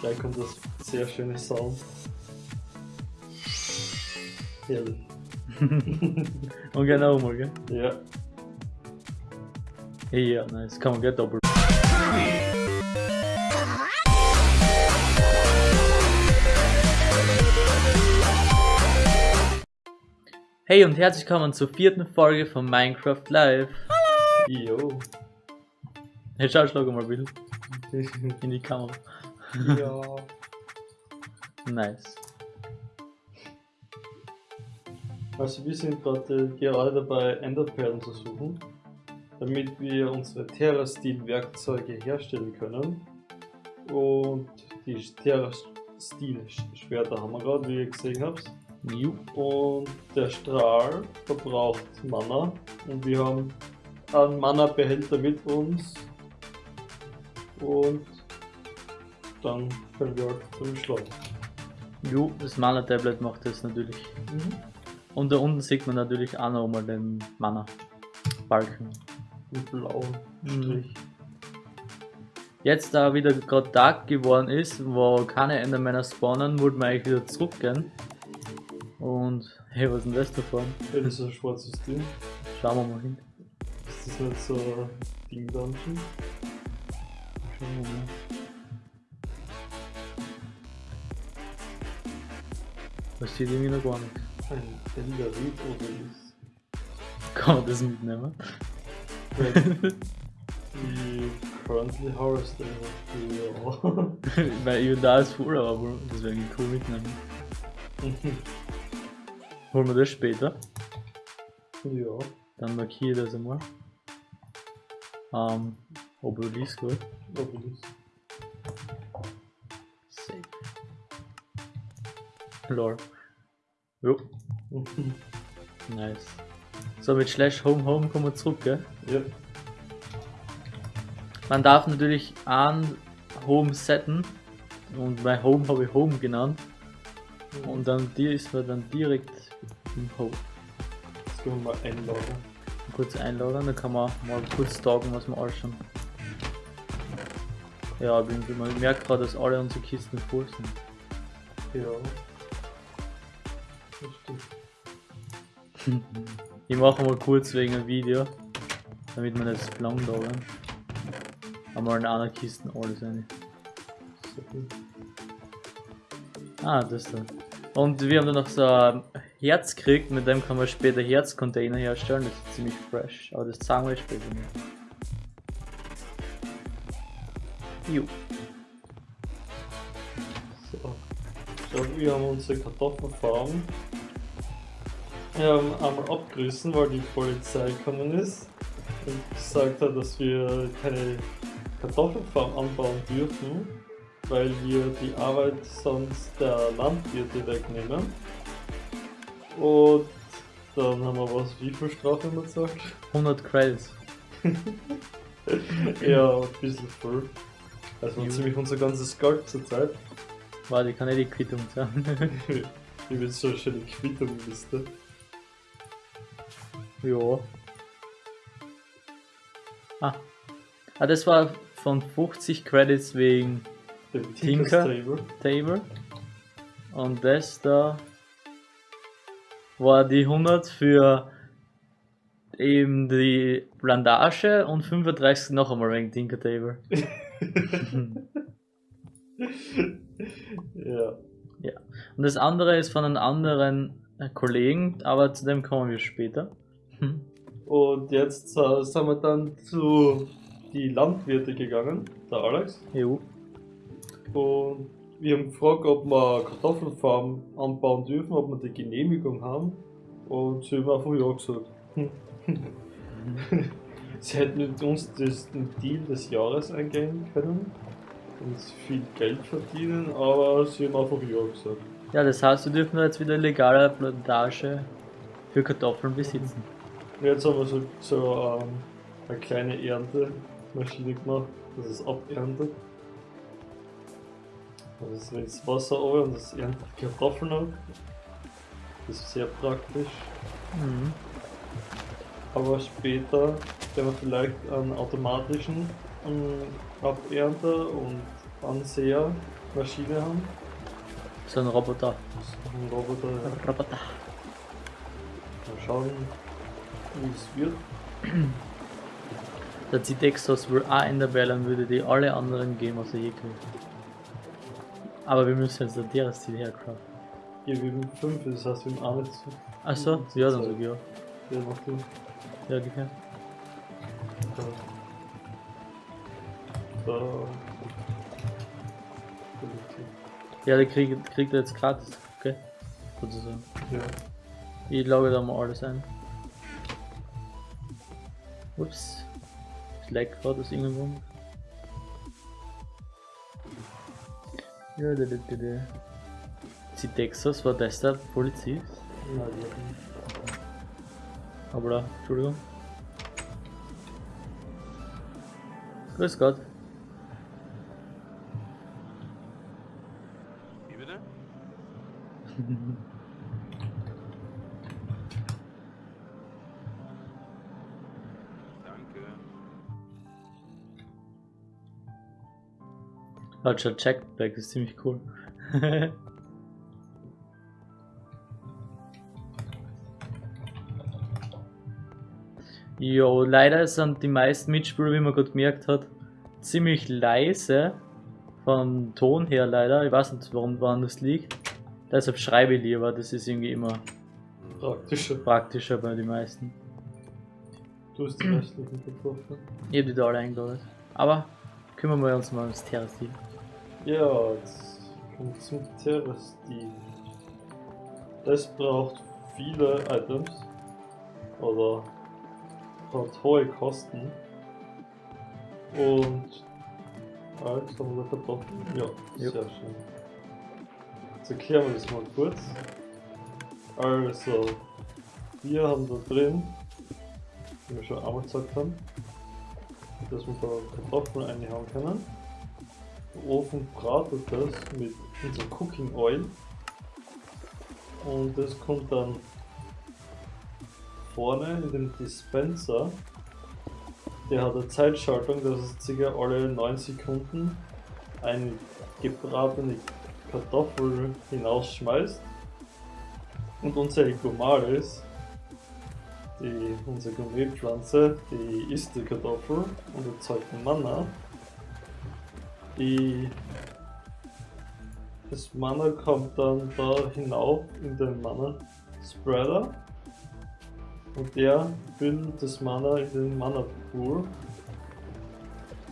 Gleich kommt das sehr schöne Sound. Herrlich. Und genau mal, gell? Ja. Ja, nice. Kann man gleich doppelt. Hey und herzlich willkommen zur vierten Folge von Minecraft Live. Jo. Hey, schau, schlag mal Bild in die Kamera. Ja. Nice. Also wir sind gerade gerade dabei, Enderperlen zu suchen, damit wir unsere Terra-Stil-Werkzeuge herstellen können. Und die Terra-Stil-Schwerter haben wir gerade, wie ihr gesehen habt. Und der Strahl verbraucht Mana. Und wir haben einen Mana-Behälter mit uns. Und dann können wir halt damit schlagen. Ju, das Mana-Tablet macht das natürlich. Und da unten sieht man natürlich auch noch mal den Mana-Balken. Mit blauen Mhm. Strich. Jetzt, da wieder gerade Tag geworden ist, wo keine Endermänner spawnen, wollten wir eigentlich wieder zurückgehen. Und, hey, was ist denn das da vorne? Ja, das ist ein schwarzes Ding. Schauen wir mal hin. Ist das nicht so ein Ding Dungeon? Schauen wir mal. Das sieht irgendwie noch gar nicht. Ein Elderit oder ist. Kann man das mitnehmen? Die currently harvesting. Ja. Weil ich da ist voll, aber das wäre irgendwie cool mitnehmen. Holen wir das später. ja. Dann markiere ich das einmal. Ähm, Obelisk, gut. Obelisk. Safe. Jo, nice. So, mit Slash Home Home kommen wir zurück, gell? ja. Man darf natürlich an Home setten. Und bei Home habe ich Home genannt. Und dann die ist man dann direkt im Home. Jetzt können wir mal einloggen. Kurz einloggen, dann kann man mal kurz talken, was wir alles schon. Ja, ich, bin, ich merke gerade, dass alle unsere Kisten voll sind. Ja. Ich mache mal kurz wegen ein Video, damit man das lang dauern. Einmal in einer Kiste alles rein. Ah, das da. Und wir haben dann noch so ein Herz gekriegt, mit dem kann man später Herzcontainer herstellen, das ist ziemlich fresh, aber das zeigen wir später nicht. Jo. So. Schau, wir haben unsere Kartoffelfarm ähm, einmal abgerissen, weil die Polizei gekommen ist und gesagt hat, dass wir keine Kartoffelfarm anbauen dürfen, weil wir die Arbeit sonst der Landwirte wegnehmen. Und dann haben wir was, wie viel Strafe haben wir gesagt? 100 Credits. ja, ein bisschen voll. Also ziemlich unser ganzes Geld zurzeit. Warte, ich kann nicht die Quittung sagen. Ich will so eine schöne Quittung-Liste. Ja. Ah. Ah, das war von 50 Credits wegen Dem Tinker? Table. Table. Und das da war die 100 für eben die Plantage und 35 noch einmal wegen Tinker Table. ja. Und das andere ist von einem anderen Kollegen, aber zu dem kommen wir später. Und jetzt äh, sind wir dann zu die Landwirte gegangen, der Alex. Jo. Und wir haben gefragt, ob wir Kartoffelfarm anbauen dürfen, ob wir die Genehmigung haben. Und sie haben einfach ja gesagt. sie hätten mit uns das, den Deal des Jahres eingehen können und viel Geld verdienen, aber sie haben einfach ja gesagt. Ja, das heißt, wir dürfen jetzt wieder legale Plantage für Kartoffeln besitzen. Und jetzt haben wir so, so ähm, eine kleine Erntemaschine gemacht, dass es aberntet. Es ist das Wasser runter und das erntet Kartoffeln ab. Das ist sehr praktisch. Mhm. Aber später werden wir vielleicht einen automatischen ähm, Abernter und Anseher Maschine haben. So ein Roboter. So ein Roboter. ja. Roboter. Mal schauen, wie es wird. Der Zitexos will auch Enderbellen, würde die alle anderen geben, was er je kriegt. Aber wir müssen jetzt ein Tieres Ziel hercraften. Hier, wir haben 5, das heißt, wir haben nicht zu. Achso, ja, dann sag ich ja. Ja, mach du. Ja, okay. Da. Da. Ja, der kriegt, kriegt er jetzt gratis, okay? Sozusagen. Ja. Ich logge da mal alles ein. Ups. Ich lag gerade aus irgendwo. Ja, da, da, da, da. Texas war das der Polizist? Na, die hatten. Aber da, Entschuldigung. Grüß Gott. Wie bitte? Hat schon Checkback, ist ziemlich cool. Jo, leider sind die meisten Mitspieler, wie man gerade gemerkt hat, ziemlich leise. Vom Ton her leider. Ich weiß nicht, warum woran das liegt. Deshalb schreibe ich lieber, das ist irgendwie immer Praktischer. praktischer bei den meisten. Du hast die restlichen getroffen. Ich hab die da alle eingeladen. Aber kümmern wir uns mal ums Terrastil. Ja, jetzt kommt zum Terrastil. Das braucht viele Items. Oder hat hohe Kosten. Und. Jetzt haben wir Kartoffeln. Ja, Jo. sehr schön. Jetzt erklären wir das mal kurz. Also, wir haben da drin, wie wir schon einmal gesagt haben, dass wir da Kartoffeln reinhauen können. Ofen bratet das mit unserem Cooking Oil und das kommt dann vorne in den Dispenser. Der hat eine Zeitschaltung, dass es circa alle 9 Sekunden eine gebratene Kartoffel hinausschmeißt. Und unsere Gomaris, die, unsere Gourmetpflanze, die isst die Kartoffel und erzeugt Mana. Die, das Mana kommt dann da hinauf in den Mana Spreader und der bildet das Mana in den Mana Pool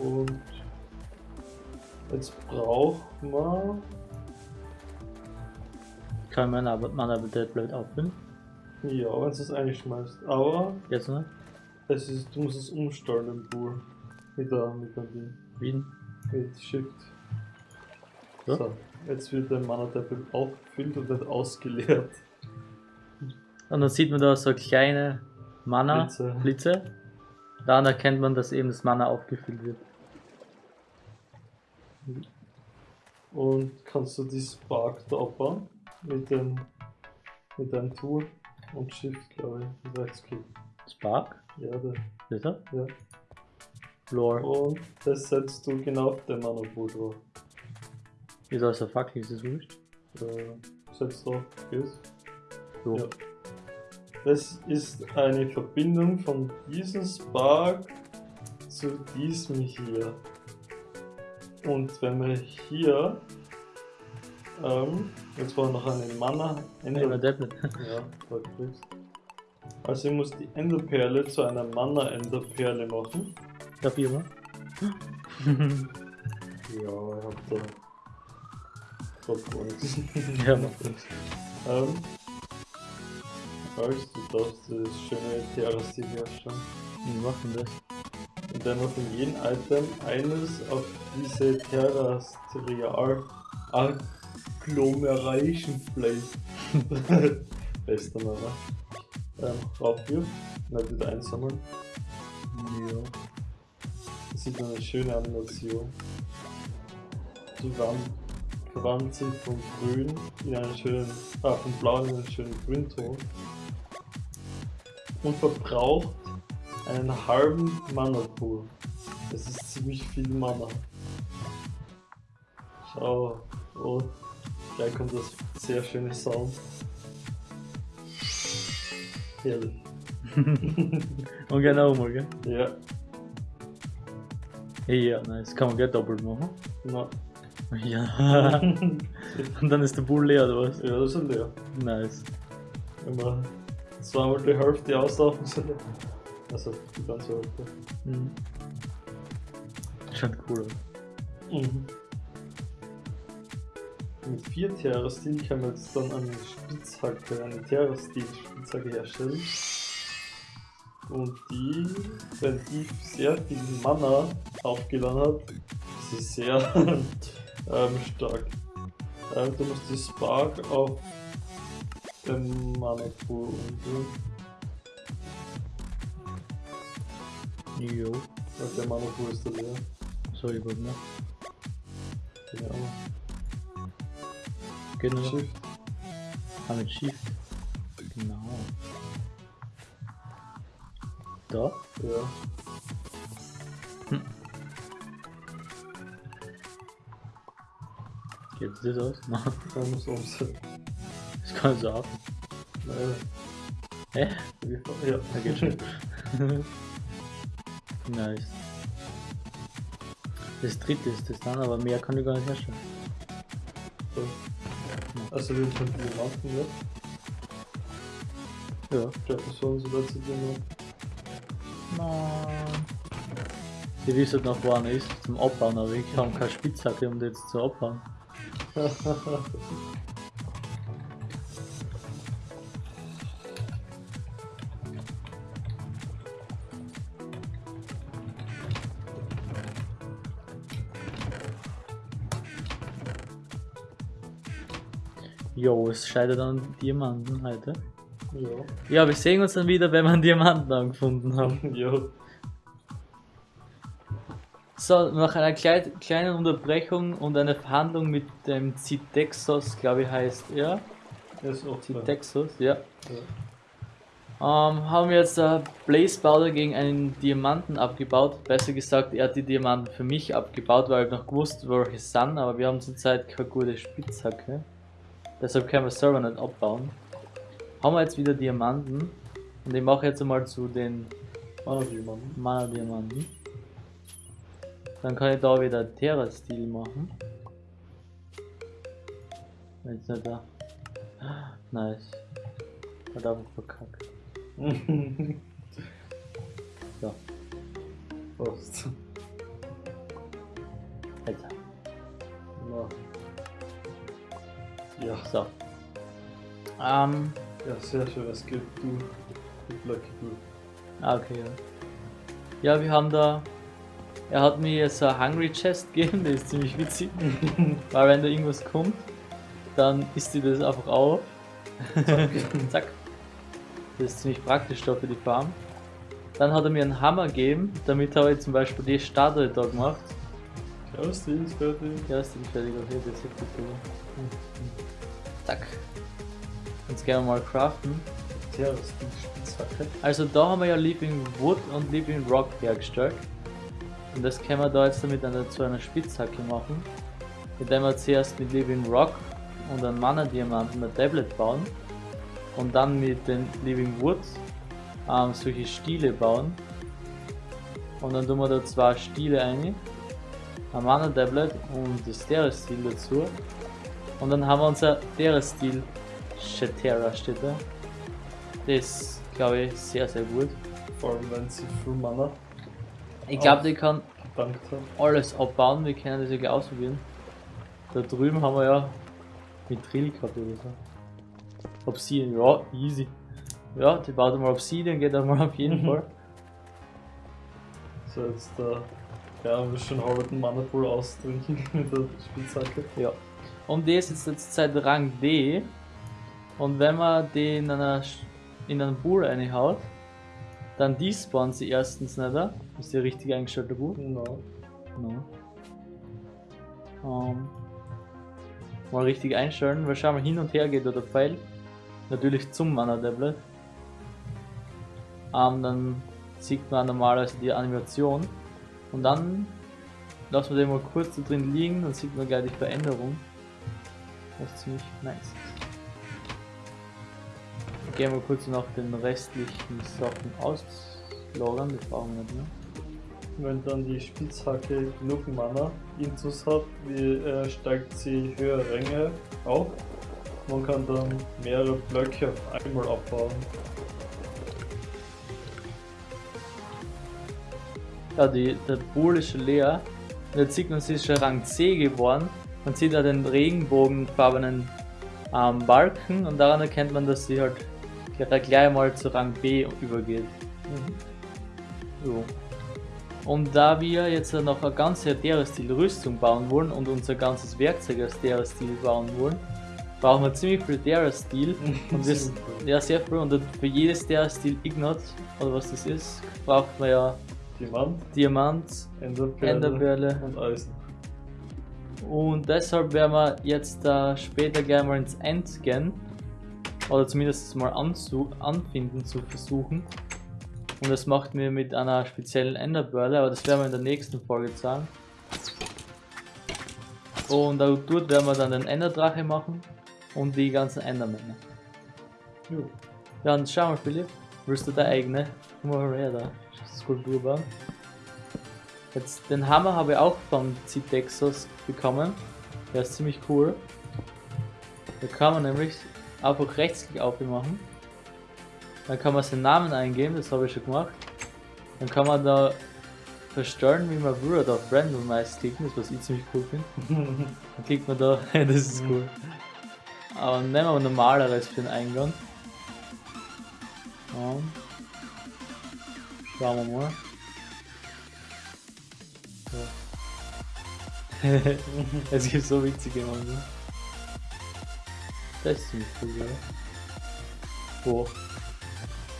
und jetzt braucht man Kann man aber, man aber das blöd auffüllen? ja, wenn du es einschmeißt, aber Jetzt noch? es ist, du musst es umstellen im Pool mit der mit der Ding, Wie? Mit Shift. So? So, jetzt wird der Mana Tablet aufgefüllt und wird ausgeleert. Und dann sieht man da so kleine Mana Blitze. Blitze. Daran erkennt man, dass eben das Mana aufgefüllt wird. Und kannst du die Spark da abbauen mit dem mit deinem Tool und Shift, glaube ich, mit Rechtsklick. Spark? Ja, der, Ist er? ja. Lore. Und das setzt du genau auf den Mana Pool drauf. Ist also Fackel, ist das wurscht? Äh, setzt drauf, geht's. So. Ja. Das ist eine Verbindung von diesem Spark zu diesem hier. Und wenn wir hier, ähm, jetzt war noch eine Mana Ender, das nicht. ja, kriegst. Also ich muss die Enderperle zu einer Mana Enderperle machen. Ich mal? Ja, ich hab da, nichts. Ja, macht nichts. Ähm, also, du darfst das schöne Terrastil herstellen. Wie machen das? indem man von jedem Item eines auf diese Terrestrial Agglomeration Plate bester Name ähm, und dann wieder einsammeln. Ja. Sieht man eine schöne Animation. Die Wand verwandelt sich von grün in einen schönen, ah, von blau in einen schönen Grünton und verbraucht einen halben Mana Pool. Das ist ziemlich viel Mana. Schau. Oh. Gleich kommt das sehr schöne Sound. Herrlich. Und genau mal, gell? Ja. Ja, nice. Kann man gleich doppelt machen. Na. Ja. Und dann ist der Bull leer, oder was? ja, das ist leer. Nice. Wenn wir zweimal die Hälfte auslaufen, sind wir. Also die ganze Hälfte. Mhm. Schaut cool aus. Mhm. Mit 4 Terra-Stil kann man jetzt dann eine Spitzhacke, eine Terra-Stil-Spitzhacke herstellen. Und die, wenn die sehr viel Mana aufgeladen hat, ist sie sehr ähm, stark. Ähm, du musst die Spark auf den Mana-Pool umgehen. Jo. Weil der Mana-Pool ist da leer. Sorry, gut, ne? Keine Ahnung. Genau. Shift. Ah, mit Shift. Da? Ja. Geht das aus? Nein, Dann muss umsetzen. das kann so ab. Naja. Hä? Ja. Da geht schon. nice. Das dritte ist das dann, aber mehr kann ich gar nicht herstellen. So. Also wir können die machen, ja. Ja. Der Person so dazu tun. Nein. Die wissen noch, wo einer ist zum Abbauen, aber ich habe keine Spitzhacke, um die jetzt zu abbauen. Jo, es scheitert an Diamanten heute. Ja. Ja, wir sehen uns dann wieder, wenn wir einen Diamanten angefunden haben. Ja. So, nach einer klei kleinen Unterbrechung und einer Verhandlung mit dem Zitexos, glaube ich heißt er. Er ist auch zwei. Zitexos, ja. Ja. Ähm, haben wir jetzt äh, Blaze Powder gegen einen Diamanten abgebaut. Besser gesagt, er hat die Diamanten für mich abgebaut, weil ich noch gewusst, welche sind, aber wir haben zurzeit keine gute Spitzhacke. Deshalb können wir selber nicht abbauen. Haben wir jetzt wieder Diamanten. Und ich mache jetzt einmal zu den Ah, jemanden. Mana Diamanten. Dann kann ich da wieder Terra-Stil machen. Jetzt nicht da. Nice. Hat einfach verkackt. So, jetzt. Na. Ja. So. Ähm, ja, sehr schön. Es gibt du. Lucky du. ah, okay, ja. Ja, wir haben da. Er hat mir so ein Hungry Chest gegeben, der ist ziemlich witzig. Weil wenn da irgendwas kommt, dann isst die das einfach auf. Zack. Das ist ziemlich praktisch da für die Farm. Dann hat er mir einen Hammer gegeben, damit habe ich zum Beispiel die Statue da gemacht. Ja, ist die ist fertig. Ja, ist fertig, okay, das ist gut. Zack. Jetzt gehen wir mal craften. Ja, das ist Spitzhacke. Also da haben wir ja Living Wood und Living Rock hergestellt. Und das können wir da jetzt mit einer, zu einer Spitzhacke machen. Indem wir zuerst mit Living Rock und einem Mana Diamanten ein Tablet bauen. Und dann mit den Living Wood ähm, solche Stiele bauen. Und dann tun wir da zwei Stiele ein. Ein Mana Tablet und das Terra-Stil dazu. Und dann haben wir unser Terra-Stil Shatera steht da. Das ist, glaube ich, sehr, sehr gut. Vor allem, wenn sie viel Mana Ich glaube, die kann alles abbauen. Wir können das ja ausprobieren. Da drüben haben wir ja mit Drill gehabt oder so. Obsidian, ja, easy. Ja, die baut einmal Obsidian, geht einmal auf jeden Mhm. Fall. So, jetzt da. Ja, wir schon halben Mana Pool austrinken mit der Spitzhacke. Ja. Und die ist jetzt jetzt seit Rang D. Und wenn man die in, einer, in einen Pool reinhaut, dann despawnt sie erstens nicht. da. Ist die richtig eingestellte Pool? Genau. No. Ähm, mal richtig einstellen, weil schau mal hin und her geht da der Pfeil. Natürlich zum Mana Tablet. Ähm, dann sieht man normalerweise die Animation. Und dann lassen wir den mal kurz da drin liegen, dann sieht man gleich die Veränderung. Was ziemlich nice ist. Gehen wir kurz noch den restlichen Sachen auslagern, die brauchen wir nicht mehr. Wenn dann die Spitzhacke genug Mana Intus hat, wie, äh, steigt sie höhere Ränge auf. Man kann dann mehrere Blöcke auf einmal abbauen. Ja, die, der Pool ist schon leer. Jetzt sieht man, sie ist schon Rang C geworden. Man sieht da den regenbogenfarbenen ähm, Balken und daran erkennt man, dass sie halt gleich gleich mal zu Rang B übergeht. So. Und da wir jetzt noch eine ganze Terra-Stil Rüstung bauen wollen und unser ganzes Werkzeug aus Terra-Stil bauen wollen, brauchen wir ziemlich viel Terra-Stil. Und viel. ja, sehr viel. Und für jedes Terra-Stil Ignat, oder was das ist, braucht man ja Diamant, Diamant, Enderperle, Enderperle. und Eisen. Und deshalb werden wir jetzt da später gerne mal ins End gehen. Oder zumindest mal anfinden zu versuchen. Und das macht mir mit einer speziellen Enderbörle, aber das werden wir in der nächsten Folge sagen. Und da- dort werden wir dann den Enderdrache machen und die ganzen Endermänner. Jo. Ja, und schau mal Philipp, willst du deine eigene Guck mal her da, Skulptur bauen? Jetzt den Hammer habe ich auch von Citexos bekommen. Der ist ziemlich cool. Da kann man nämlich einfach Rechtsklick aufmachen. Dann kann man seinen Namen eingeben, das habe ich schon gemacht. Dann kann man da verstellen, wie man will, oder auf Randomize klicken, das was ich ziemlich cool finde. Dann klickt man da, das ist cool. Aber nehmen wir ein normaleres für den Eingang. Und schauen wir mal. So. es gibt so witzige Mann. Das ist ziemlich cool, oder? So.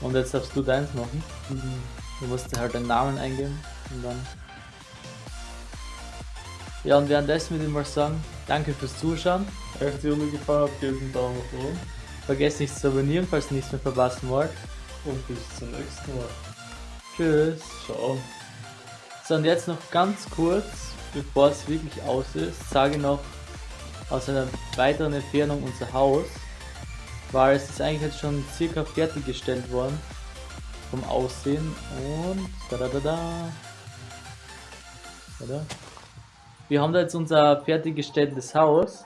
Und jetzt darfst du deins machen. Du musst halt deinen Namen eingeben und dann. Ja, und währenddessen würde ich mal sagen, danke fürs Zuschauen. Euch die Runde gefallen hat, gebt einen Daumen nach oben Vergesst nicht zu abonnieren, falls ihr nichts mehr verpassen wollt. und bis zum nächsten Mal. Tschüss. Ciao. So, und jetzt noch ganz kurz, bevor es wirklich aus ist, sage ich noch aus einer weiteren Entfernung unser Haus, weil es ist eigentlich jetzt schon circa fertiggestellt worden vom Aussehen und da da da da. Oder? Wir haben da jetzt unser fertiggestelltes Haus,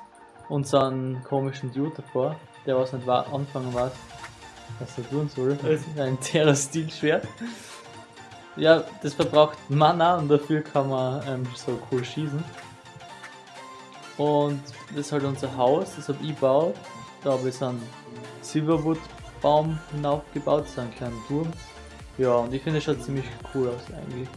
unseren komischen Dude davor, der was nicht war, anfangen war, was er tun soll. Ein Terra-Stil-Schwert. Ja, das verbraucht Mana und dafür kann man ähm, so cool schießen. Und das ist halt unser Haus, das habe ich gebaut. Da habe ich so einen Silverwood-Baum hinaufgebaut, so einen kleinen Turm. Ja, und ich finde es schaut ziemlich cool aus eigentlich.